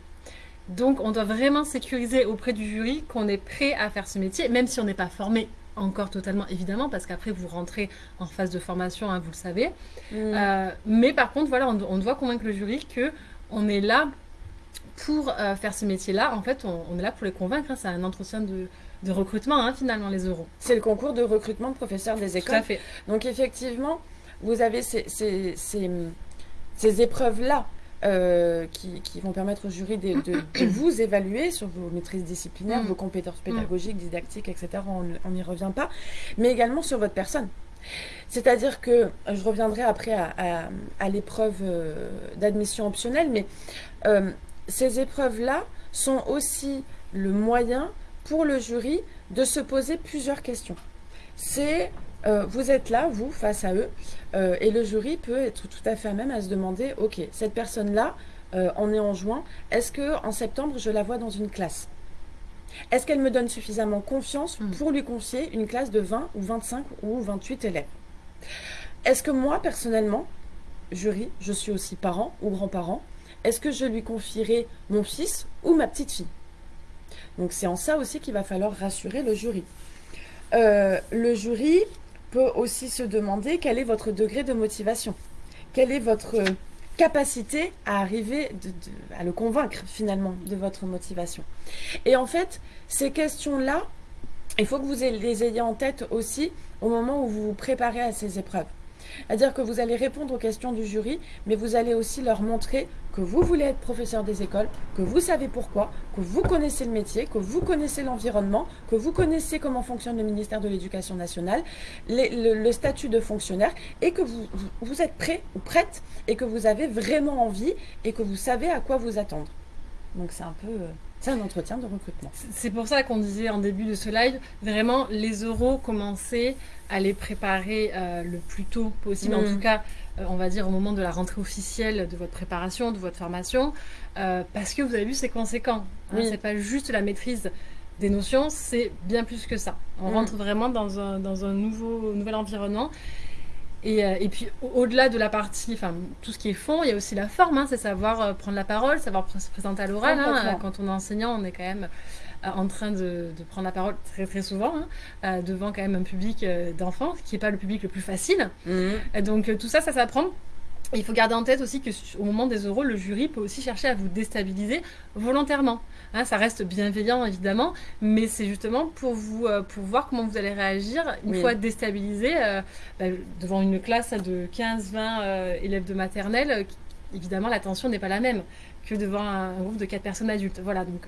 Donc, on doit vraiment sécuriser auprès du jury qu'on est prêt à faire ce métier, même si on n'est pas formé encore totalement, évidemment, parce qu'après, vous rentrez en phase de formation, hein, vous le savez. Euh, mais par contre, voilà, on, on doit convaincre le jury que on est là pour euh, faire ce métier-là. En fait, on, on est là pour les convaincre. hein. C'est un entretien de, de recrutement, hein, finalement, les euros. C'est le concours de recrutement de professeurs des Tout écoles. à fait. Donc effectivement, vous avez ces, ces, ces, ces épreuves-là euh, qui, qui vont permettre au jury de, de- de vous évaluer sur vos maîtrises disciplinaires, Mm. vos compétences pédagogiques, didactiques, etc. On n'y revient pas. Mais également sur votre personne. C'est-à-dire que, je reviendrai après à, à- à l'épreuve euh, d'admission optionnelle, mais euh, ces épreuves-là sont aussi le moyen pour le jury de se poser plusieurs questions. C'est, euh, vous êtes là, vous, face à eux, euh, et le jury peut être tout à fait à même à se demander, ok, cette personne-là, euh, on est en juin, est-ce que en septembre je la vois dans une classe? Est-ce qu'elle me donne suffisamment confiance Mm. pour lui confier une classe de 20 ou 25 ou 28 élèves? Est-ce que moi, personnellement, jury, je suis aussi parent ou grand-parent, est-ce que je lui confierai mon fils ou ma petite fille? Donc c'est en ça aussi qu'il va falloir rassurer le jury. Euh, le jury peut aussi se demander quel est votre degré de motivation, quelle est votre capacité à arriver à le convaincre finalement de votre motivation? Et en fait, ces questions-là, il faut que vous les ayez en tête aussi au moment où vous vous préparez à ces épreuves. C'est-à-dire que vous allez répondre aux questions du jury, mais vous allez aussi leur montrer que vous voulez être professeur des écoles, que vous savez pourquoi, que vous connaissez le métier, que vous connaissez l'environnement, que vous connaissez comment fonctionne le ministère de l'Éducation nationale, le, statut de fonctionnaire, et que vous, vous êtes prêt ou prête, et que vous avez vraiment envie, et que vous savez à quoi vous attendre. Donc c'est un peu... C'est un entretien de recrutement. C'est pour ça qu'on disait en début de ce live, vraiment, les euros, commencer à les préparer euh, le plus tôt possible. En mm. tout cas, euh, on va dire au moment de la rentrée officielle de votre préparation, de votre formation, euh, parce que vous avez vu, c'est conséquent. Hein, c'est pas juste la maîtrise des notions, c'est bien plus que ça. On mm. rentre vraiment dans un, dans un nouveau, nouvel environnement. Et, euh, et, puis au-delà de la partie, enfin tout ce qui est fond, il y a aussi la forme, hein, c'est savoir euh, prendre la parole, savoir se présenter à l'oral. Hein. quand on est enseignant, on est quand même euh, en train de, de, prendre la parole très très souvent hein, devant quand même un public d'enfants, qui n'est pas le public le plus facile. Mmh. donc tout ça, ça s'apprend il faut garder en tête aussi qu'au moment des euros, le jury peut aussi chercher à vous déstabiliser volontairement. Hein, ça reste bienveillant évidemment, mais c'est justement pour vous euh, pour voir comment vous allez réagir une fois déstabilisé euh, bah, devant une classe de 15-20 euh, élèves de maternelle. évidemment, l'attention n'est pas la même que devant un, groupe de 4 personnes adultes. Voilà, donc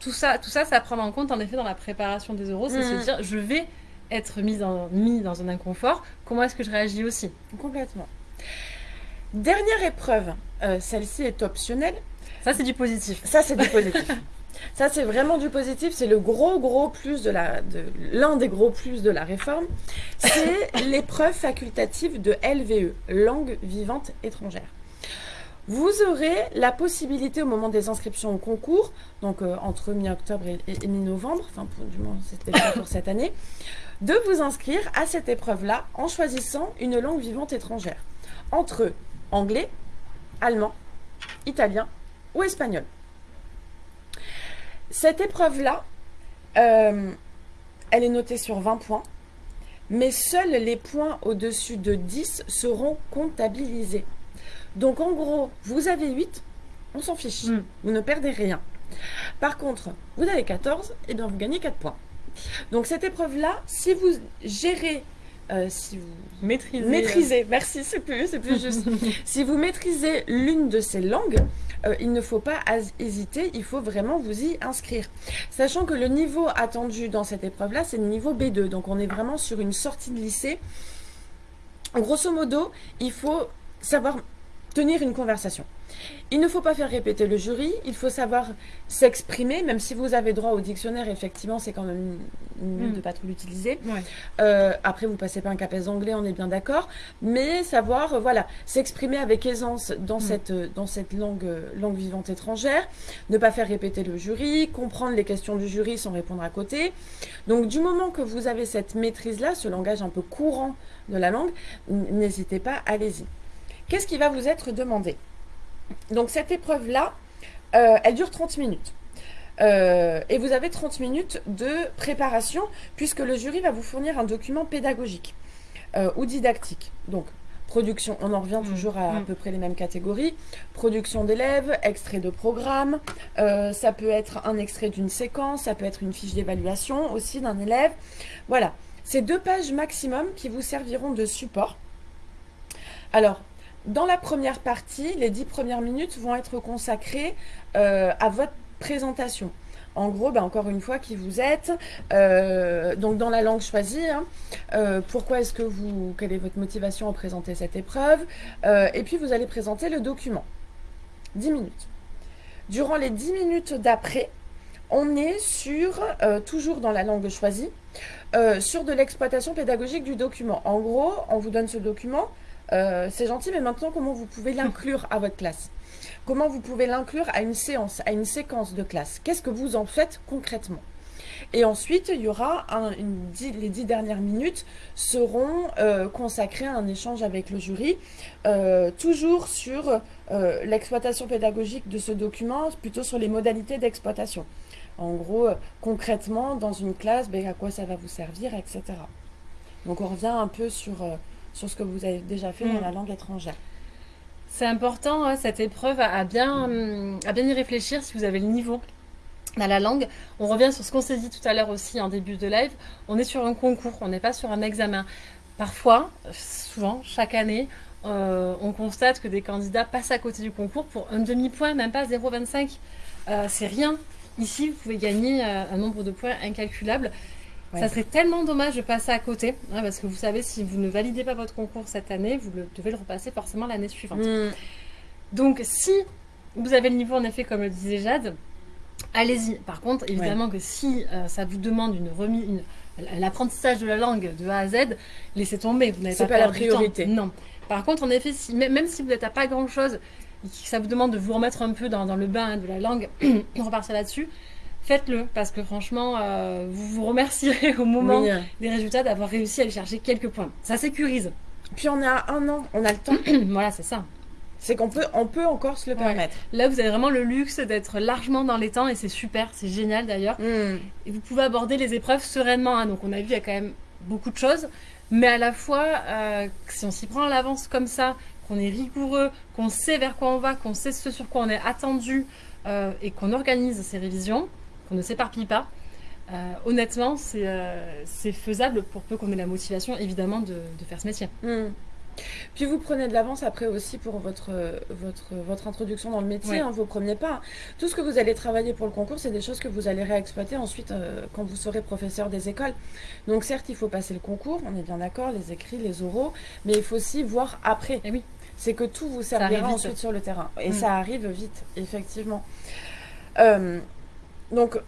tout ça, tout ça, ça prend en compte en effet dans la préparation des euros, c'est se mmh. dire je vais être mis, mis dans un inconfort. Comment est-ce que je réagis aussi? Complètement. Dernière épreuve, euh, celle-ci est optionnelle. Ça, c'est du positif. Ça, c'est du positif. Ça, c'est vraiment du positif. C'est le gros, gros plus de la, de, l'un des gros plus de la réforme. C'est l'épreuve facultative de LVE, langue vivante étrangère. Vous aurez la possibilité au moment des inscriptions au concours, donc euh, entre mi-octobre et, mi-novembre, enfin du moins c'était pour cette année, de vous inscrire à cette épreuve-là en choisissant une langue vivante étrangère. Entre anglais, allemand, italien ou espagnol. Cette épreuve-là, euh, elle est notée sur 20 points, mais seuls les points au-dessus de 10 seront comptabilisés. Donc en gros, vous avez 8, on s'en fiche, hmm. vous ne perdez rien. Par contre, vous avez 14, et bien vous gagnez 4 points. Donc cette épreuve-là, si vous gérez euh, si vous maîtrisez, maîtrisez merci, c'est plus, c'est plus juste. si vous maîtrisez l'une de ces langues, euh, il ne faut pas hésiter, il faut vraiment vous y inscrire. Sachant que le niveau attendu dans cette épreuve-là, c'est le niveau B2, donc on est vraiment sur une sortie de lycée. Grosso modo, il faut savoir tenir une conversation. Il ne faut pas faire répéter le jury, il faut savoir s'exprimer, même si vous avez droit au dictionnaire, effectivement, c'est quand même mieux mm. de ne pas trop l'utiliser. Euh, après, vous passez pas un capes anglais, on est bien d'accord, mais savoir, euh, voilà, s'exprimer avec aisance dans, mm. cette, euh, dans cette langue, langue vivante étrangère, ne pas faire répéter le jury, comprendre les questions du jury sans répondre à côté. Donc, du moment que vous avez cette maîtrise-là, ce langage un peu courant de la langue, n'hésitez pas, allez-y. Qu'est-ce qui va vous être demandé? Donc cette épreuve-là, euh, elle dure 30 minutes. Euh, et vous avez 30 minutes de préparation puisque le jury va vous fournir un document pédagogique euh, ou didactique. Donc, production, on en revient mmh. toujours à à mmh. peu près les mêmes catégories. Production d'élèves, extrait de programme, ça peut être un extrait d'une séquence, ça peut être une fiche d'évaluation aussi d'un élève. Voilà, c'est deux pages maximum qui vous serviront de support. Alors, dans la première partie, les dix premières minutes vont être consacrées euh, à votre présentation. En gros, ben, encore une fois, qui vous êtes, euh, donc dans la langue choisie, hein, euh, pourquoi est-ce que vous, quelle est votre motivation à présenter cette épreuve, et puis vous allez présenter le document. 10 minutes. Durant les 10 minutes d'après, on est sur, toujours dans la langue choisie, sur de l'exploitation pédagogique du document. En gros, on vous donne ce document, euh, c'est gentil, mais maintenant, comment vous pouvez l'inclure à votre classe? Comment vous pouvez l'inclure à une séance, à une séquence de classe? Qu'est-ce que vous en faites concrètement? Et ensuite, il y aura les dix dernières minutes seront euh, consacrées à un échange avec le jury, euh, toujours sur l'exploitation pédagogique de ce document, plutôt sur les modalités d'exploitation. En gros, concrètement, dans une classe, ben, à quoi ça va vous servir, etc. Donc on revient un peu sur sur ce que vous avez déjà fait dans mm. la langue étrangère. C'est important, hein, cette épreuve, à bien, à bien y réfléchir si vous avez le niveau dans la langue. On revient sur ce qu'on s'est dit tout à l'heure aussi en début de live. On est sur un concours, on n'est pas sur un examen. Parfois, souvent, chaque année, euh, on constate que des candidats passent à côté du concours pour un demi-point, même pas 0,25. Euh, c'est rien. Ici, vous pouvez gagner euh, un nombre de points incalculable. Ça serait tellement dommage de passer à côté, hein, parce que vous savez, si vous ne validez pas votre concours cette année, vous devez le repasser forcément l'année suivante. Hmm. Donc, si vous avez le niveau, en effet, comme le disait Jade, allez-y. Par contre, évidemment que si ça vous demande une remise, l'apprentissage de la langue de A à Z, laissez tomber. Vous n'avez pas, pas la priorité. Non. Par contre, en effet, si, même si vous n'êtes à pas grand-chose, ça vous demande de vous remettre un peu dans, le bain de la langue, repartir là-dessus, faites-le. Parce que franchement, euh, vous vous remercierez au moment des résultats d'avoir réussi à aller chercher quelques points. Ça sécurise. Puis on a un an, on a le temps. voilà, c'est ça. C'est qu'on peut, on peut encore se le permettre. Là, vous avez vraiment le luxe d'être largement dans les temps et c'est super, c'est génial d'ailleurs. Hmm. Et vous pouvez aborder les épreuves sereinement. Hein. Donc, on a vu, il y a quand même beaucoup de choses. Mais à la fois, euh, si on s'y prend à l'avance comme ça, qu'on est rigoureux, qu'on sait vers quoi on va, qu'on sait ce sur quoi on est attendu euh, et qu'on organise ces révisions, qu'on ne s'éparpille pas, euh, honnêtement, c'est faisable pour peu qu'on ait la motivation, évidemment, de, faire ce métier. Hmm. Puis vous prenez de l'avance après aussi pour votre, votre, votre introduction dans le métier, hein, vos premiers pas. Tout ce que vous allez travailler pour le concours, c'est des choses que vous allez réexploiter ensuite euh, quand vous serez professeur des écoles. Donc certes, il faut passer le concours, on est bien d'accord, les écrits, les oraux, mais il faut aussi voir après. Et eh oui. C'est que tout vous servira ensuite sur le terrain. Et mm. ça arrive vite, effectivement. Euh, donc,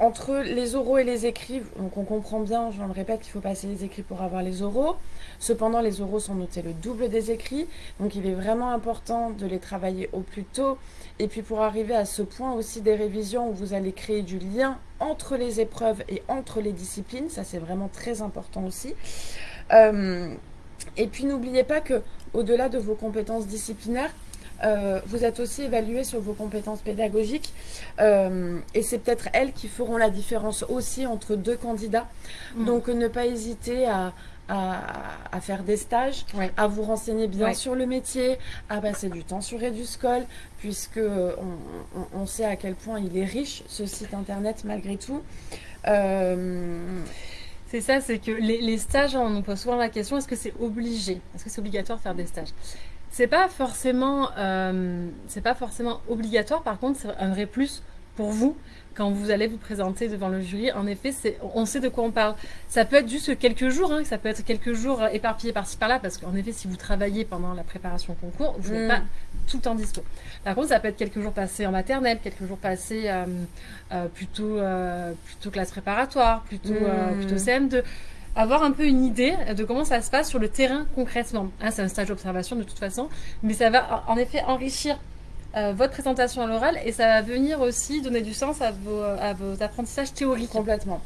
entre les oraux et les écrits, on comprend bien, je le répète, qu'il faut passer les écrits pour avoir les oraux. Cependant, les oraux sont notés le double des écrits, donc il est vraiment important de les travailler au plus tôt. Et puis pour arriver à ce point aussi des révisions où vous allez créer du lien entre les épreuves et entre les disciplines, ça c'est vraiment très important aussi. Euh, et puis n'oubliez pas que au-delà de vos compétences disciplinaires, euh, vous êtes aussi évalué sur vos compétences pédagogiques euh, et c'est peut-être elles qui feront la différence aussi entre deux candidats. Mm. Donc ne pas hésiter à, faire des stages, à vous renseigner bien sur le métier, à passer du temps sur Eduscol, puisque on, sait à quel point il est riche ce site internet malgré tout. Euh, c'est ça, c'est que les, les, stages, on nous pose souvent la question est-ce que c'est obligé? Est-ce que c'est obligatoire de faire des stages? C'est pas forcément, euh, c'est pas forcément obligatoire. Par contre, c'est un vrai plus pour vous quand vous allez vous présenter devant le jury. En effet, on sait de quoi on parle. Ça peut être juste quelques jours, hein, ça peut être quelques jours éparpillés par-ci par-là, parce qu'en effet, si vous travaillez pendant la préparation au concours, vous n'êtes mm. pas tout le temps dispo. Par contre, ça peut être quelques jours passés en maternelle, quelques jours passés euh, euh, plutôt, plutôt classe préparatoire, plutôt, mm. plutôt CM2 avoir un peu une idée de comment ça se passe sur le terrain concrètement. Hein, c'est un stage d'observation de toute façon, mais ça va en effet enrichir euh, votre présentation à l'oral et ça va venir aussi donner du sens à vos, à vos apprentissages théoriques. Complètement.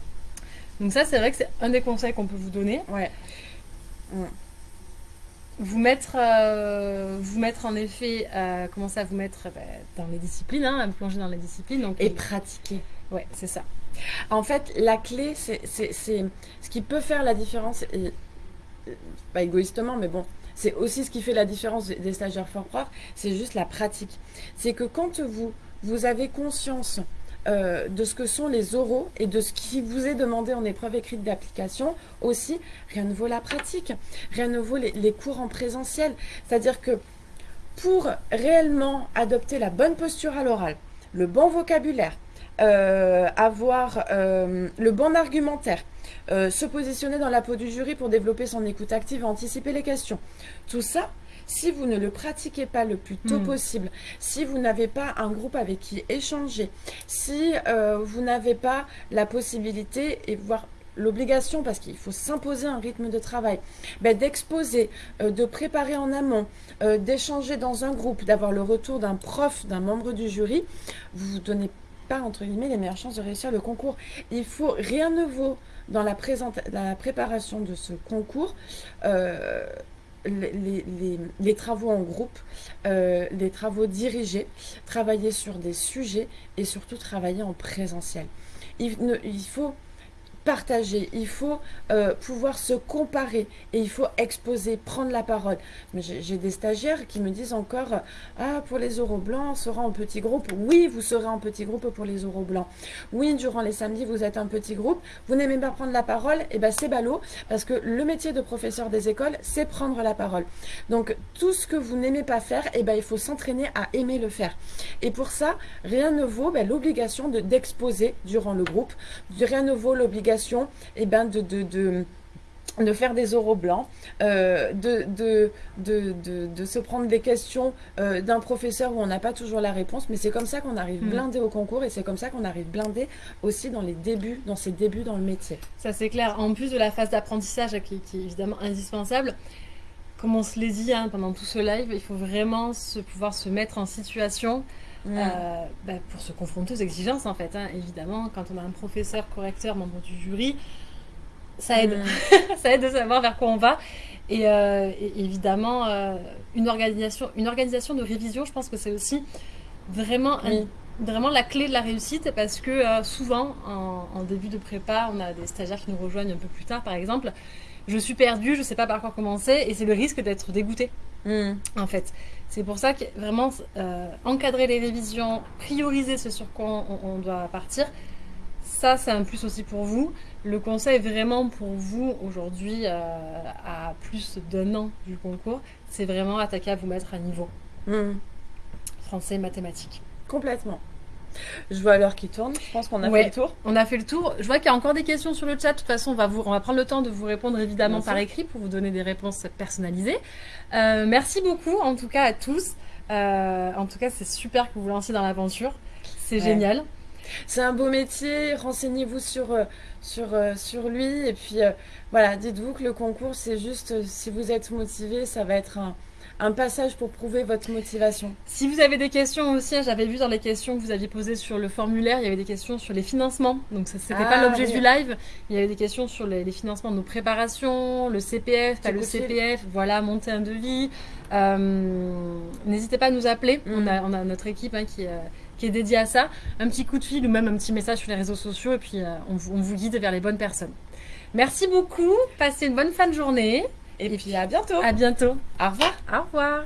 Donc ça, c'est vrai que c'est un des conseils qu'on peut vous donner. Ouais. Vous mettre, euh, vous mettre en effet, euh, commencer à vous mettre bah, dans les disciplines, hein, à vous plonger dans les disciplines. Donc, et pratiquer. Ouais, c'est ça. En fait, la clé, c'est ce qui peut faire la différence, et, pas égoïstement, mais bon, c'est aussi ce qui fait la différence des stagiaires fort prof, c'est juste la pratique. C'est que quand vous, vous avez conscience euh, de ce que sont les oraux et de ce qui vous est demandé en épreuve écrite d'application, aussi, rien ne vaut la pratique, rien ne vaut les, les cours en présentiel. C'est-à-dire que pour réellement adopter la bonne posture à l'oral, le bon vocabulaire, euh, avoir euh, le bon argumentaire, euh, se positionner dans la peau du jury pour développer son écoute active et anticiper les questions. Tout ça, si vous ne le pratiquez pas le plus tôt hmm. possible, si vous n'avez pas un groupe avec qui échanger, si vous n'avez pas la possibilité et voire l'obligation, parce qu'il faut s'imposer un rythme de travail, ben, d'exposer, de préparer en amont, d'échanger dans un groupe, d'avoir le retour d'un prof, d'un membre du jury, vous vous donnez entre guillemets, les meilleures chances de réussir le concours. Il faut, rien ne vaut dans la, la préparation de ce concours, euh, les, travaux en groupe, euh, les travaux dirigés, travailler sur des sujets et surtout travailler en présentiel. Il, il faut partager, il faut euh, pouvoir se comparer et il faut exposer, prendre la parole. J'ai des stagiaires qui me disent encore Ah, pour les euros blancs, on sera en petit groupe. Oui, vous serez en petit groupe pour les euros blancs. Oui, durant les samedis, vous êtes un petit groupe. Vous n'aimez pas prendre la parole eh bien, c'est ballot parce que le métier de professeur des écoles, c'est prendre la parole. Donc, tout ce que vous n'aimez pas faire, eh ben, il faut s'entraîner à aimer le faire. Et pour ça, rien ne vaut ben, l'obligation d'exposer durant le groupe. Rien ne vaut l'obligation eh ben de, de, de de faire des oraux blancs, euh, de, de, de, de, se prendre des questions euh, d'un professeur où on n'a pas toujours la réponse, mais c'est comme ça qu'on arrive mm. blindé au concours et c'est comme ça qu'on arrive blindé aussi dans les débuts, dans ses débuts dans le métier. Ça c'est clair. En plus de la phase d'apprentissage qui, qui, est évidemment indispensable, comme on se l'est dit hein, pendant tout ce live, il faut vraiment se, pouvoir se mettre en situation euh, bah, pour se confronter aux exigences en fait. Hein. Évidemment, quand on a un professeur, correcteur, membre du jury, ça aide. ça aide de savoir vers quoi on va. Et, euh, évidemment, euh, une, organisation, une organisation de révision, je pense que c'est aussi vraiment, vraiment la clé de la réussite parce que souvent, en, en, début de prépa, on a des stagiaires qui nous rejoignent un peu plus tard, par exemple. Je suis perdue, je ne sais pas par quoi commencer, et c'est le risque d'être dégoûté, mm. en fait. C'est pour ça que vraiment euh, encadrer les révisions, prioriser ce sur quoi on, doit partir, ça c'est un plus aussi pour vous. Le conseil vraiment pour vous aujourd'hui euh, à plus d'un an du concours, c'est vraiment attaquer à vous mettre à niveau. Mmh. Français, mathématiques. Complètement. Je vois l'heure qui tourne. Je pense qu'on a fait le tour. On a fait le tour. Je vois qu'il y a encore des questions sur le chat. De toute façon, on va, vous, on va prendre le temps de vous répondre évidemment par écrit pour vous donner des réponses personnalisées. Euh, merci beaucoup en tout cas à tous. Euh, en tout cas, c'est super que vous vous lanciez dans l'aventure. C'est génial. C'est un beau métier. Renseignez-vous sur, euh, sur, sur lui. Et puis voilà, dites-vous que le concours, c'est juste si vous êtes motivé, ça va être un un passage pour prouver votre motivation. Si vous avez des questions aussi, hein, j'avais vu dans les questions que vous aviez posées sur le formulaire, il y avait des questions sur les financements. Donc ce n'était pas ah, l'objet du live. Il y avait des questions sur les, financements de nos préparations, le CPF, pas le CPF, voilà, monter un devis. Euh, n'hésitez pas à nous appeler. Mm. On, a, on, a, notre équipe hein, qui, euh, qui, est dédiée à ça. Un petit coup de fil ou même un petit message sur les réseaux sociaux et puis euh, on, on vous guide vers les bonnes personnes. Merci beaucoup. Passez une bonne fin de journée. Et, puis à bientôt. À bientôt. Au revoir. Au revoir.